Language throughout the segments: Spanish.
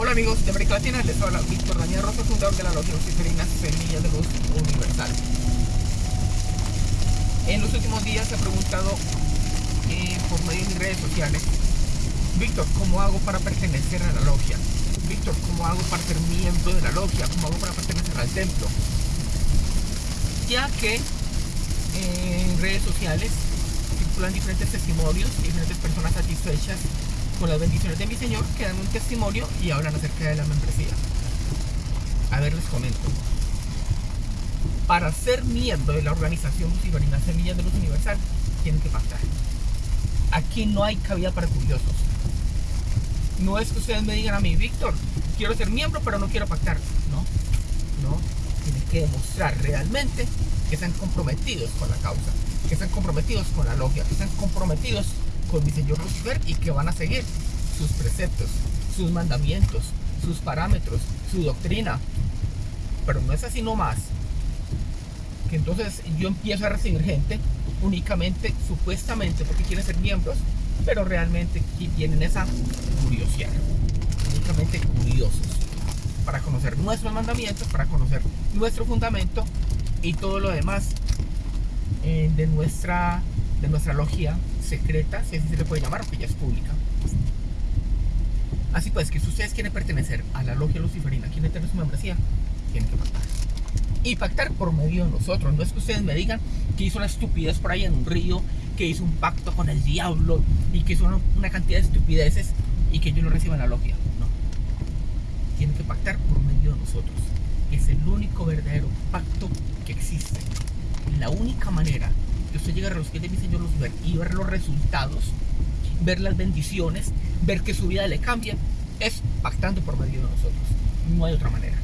Hola amigos de América Latina, les habla Víctor Daniel Rosa, fundador de la Logia Luciferina Semilla de Luz Universal. En los últimos días se ha preguntado eh, por medio de mis redes sociales, Víctor, ¿cómo hago para pertenecer a la logia? Víctor, ¿cómo hago para ser miembro de la logia? ¿Cómo hago para pertenecer al templo? Ya que en redes sociales circulan diferentes testimonios, diferentes personas satisfechas con las bendiciones de mi Señor, que dan un testimonio y hablan acerca de la membresía. A ver, les comento. Para ser miembro de la organización Luciferina Semillas de Luz Universal, tienen que pactar. Aquí no hay cabida para curiosos. No es que ustedes me digan a mí, Víctor, quiero ser miembro, pero no quiero pactar. No, no. Tienen que demostrar realmente que están comprometidos con la causa, que están comprometidos con la logia, que están comprometidos con mi Señor Lucifer y que van a seguir sus preceptos, sus mandamientos, sus parámetros, su doctrina. Pero no es así nomás. Que entonces yo empiezo a recibir gente únicamente, supuestamente, porque quieren ser miembros, pero realmente tienen esa curiosidad. Únicamente curiosos. Para conocer nuestros mandamientos, para conocer nuestro fundamento y todo lo demás eh, de nuestra de nuestra logia secreta, si así se le puede llamar, porque ya es pública. Así pues, que si ustedes quieren pertenecer a la logia luciferina, quieren tener su membresía, tienen que pactar. Y pactar por medio de nosotros. No es que ustedes me digan que hizo una estupidez por ahí en un río, que hizo un pacto con el diablo y que hizo una, cantidad de estupideces y que yo no reciba la logia. No. Tienen que pactar por medio de nosotros. Es el único verdadero pacto que existe. La única manera que usted llegue a los pies de mi Señor Lucifer y ver los resultados, ver las bendiciones, ver que su vida le cambia, es pactando por medio de nosotros. No hay otra manera.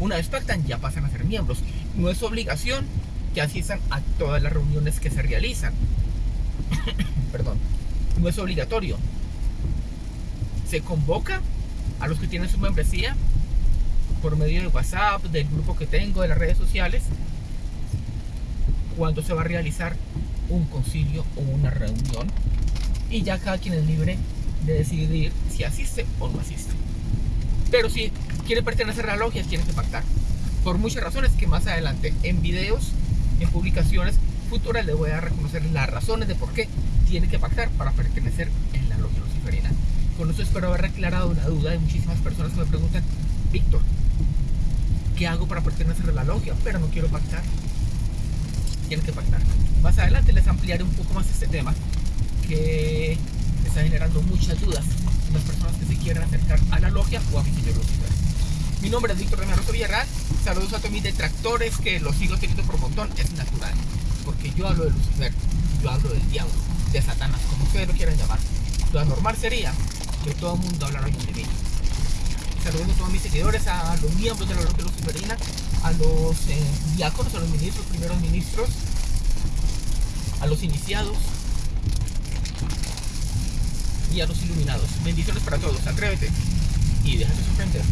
Una vez pactan, ya pasan a ser miembros. No es obligación que asistan a todas las reuniones que se realizan. Perdón. No es obligatorio. Se convoca a los que tienen su membresía por medio de WhatsApp, del grupo que tengo, de las redes sociales, cuándo se va a realizar un concilio o una reunión y ya cada quien es libre de decidir si asiste o no asiste. Pero si quiere pertenecer a la logia, tiene que pactar. Por muchas razones que más adelante en videos, en publicaciones futuras les voy a reconocer las razones de por qué tiene que pactar para pertenecer en la logia luciferina. Con eso espero haber aclarado la duda de muchísimas personas que me preguntan, Víctor, ¿qué hago para pertenecer a la logia? Pero no quiero pactar tienen que pactar. Más adelante les ampliaré un poco más este tema que está generando muchas dudas en las personas que se quieren acercar a la logia o a Lucifer. Mi nombre es Víctor Rosa Villarreal. Saludos a todos mis detractores que los sigo teniendo por montón. Es natural. Porque yo hablo de Lucifer, yo hablo del diablo, de Satanás, como ustedes lo quieran llamar. Lo normal sería que todo el mundo hablara de mí. Saludos a todos mis seguidores, a los miembros de la logia luciferina, a los eh, diáconos, a los ministros, primeros ministros, a los iniciados y a los iluminados. Bendiciones para todos. Atrévete y déjate sorprender.